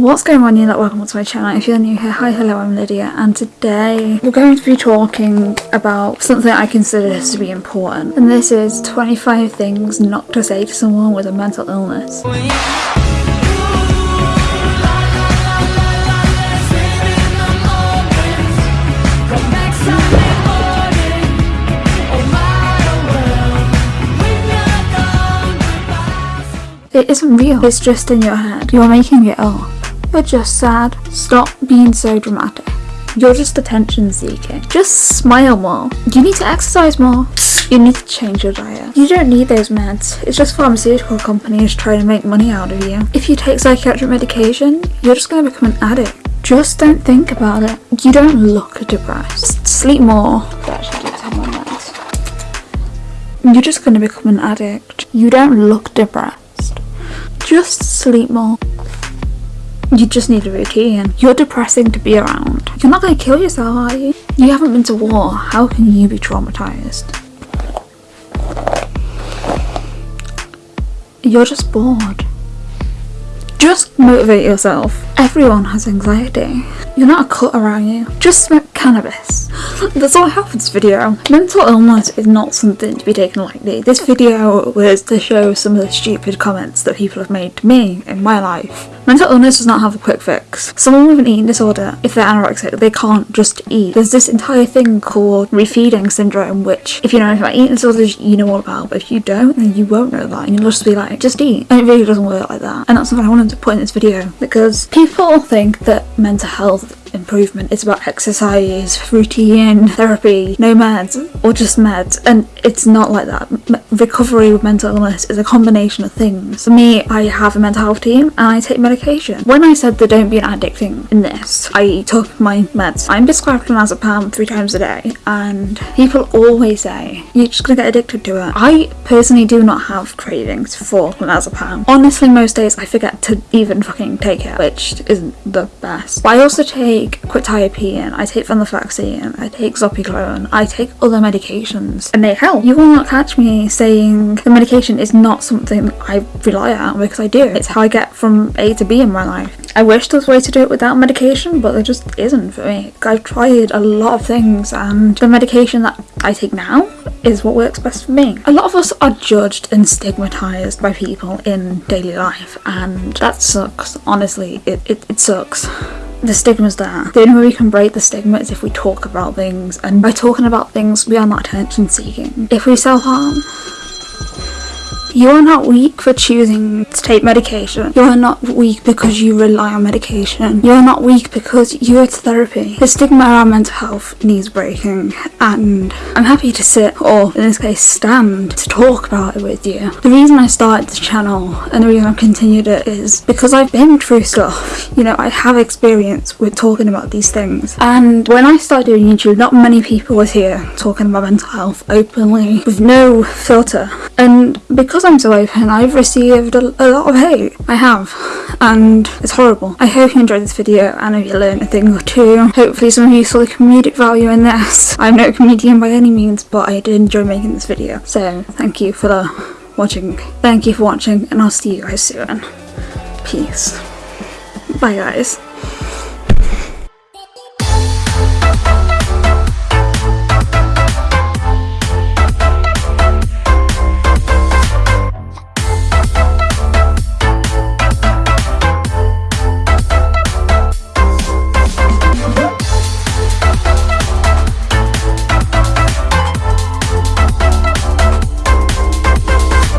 What's going on, you? Welcome to my channel. If you're new here, hi, hello, I'm Lydia, and today we're going to be talking about something I consider to be important, and this is 25 things not to say to someone with a mental illness. It isn't real, it's just in your head. You're making it up. You're just sad. Stop being so dramatic. You're just attention seeking. Just smile more. You need to exercise more. You need to change your diet. You don't need those meds. It's just pharmaceutical companies trying to make money out of you. If you take psychiatric medication, you're just going to become an addict. Just don't think about it. You don't look depressed. Sleep more. You're just going to become an addict. You don't look depressed. Just sleep more. You just need a routine. You're depressing to be around. You're not going to kill yourself, are you? You haven't been to war. How can you be traumatized? You're just bored. Just motivate yourself. Everyone has anxiety. You're not a cut around you. Just smoke cannabis. That's all I have for this video. Mental illness is not something to be taken lightly. This video was to show some of the stupid comments that people have made to me in my life. Mental illness does not have a quick fix. Someone with an eating disorder, if they're anorexic, they can't just eat. There's this entire thing called refeeding syndrome, which if you know anything about eating disorders, you know all about. But if you don't, then you won't know that. And you'll just be like, just eat. And it really doesn't work like that. And that's something I wanted to put in this video because people think that mental health improvement is about exercise, routine, therapy, no meds, or just meds, and it's not like that. Recovery with mental illness is a combination of things. For me, I have a mental health team and I take medication. When I said that don't be an addict thing in this, I took my meds. I'm prescribed clonazepam three times a day, and people always say, you're just gonna get addicted to it. I personally do not have cravings for clonazepam. Honestly, most days I forget to even fucking take it, which isn't the best. But I also take take quetiapine, I take venlafaxine, I take zopiclone, I take other medications and they help. You will not catch me saying the medication is not something I rely on because I do. It's how I get from A to B in my life. I wish there was a way to do it without medication, but there just isn't for me. I've tried a lot of things and the medication that I take now is what works best for me. A lot of us are judged and stigmatized by people in daily life and that sucks. Honestly, it, it, it sucks the stigma's there. The only way we can break the stigma is if we talk about things, and by talking about things, we are not attention seeking. If we self harm, you are not weak for choosing to take medication. You are not weak because you rely on medication. You are not weak because you go to therapy. The stigma around mental health needs breaking and I'm happy to sit or in this case stand to talk about it with you. The reason I started this channel and the reason I've continued it is because I've been through stuff. You know, I have experience with talking about these things. And when I started doing YouTube, not many people was here talking about mental health openly with no filter. And because I'm so open, I've received a, a, lot of hate. I have, and it's horrible. I hope you enjoyed this video and if you learned a thing or two. Hopefully some of you saw the comedic value in this. I'm no comedian by any means, but I did enjoy making this video. So thank you for the watching. Thank you for watching, and I'll see you guys soon. Peace. Bye guys.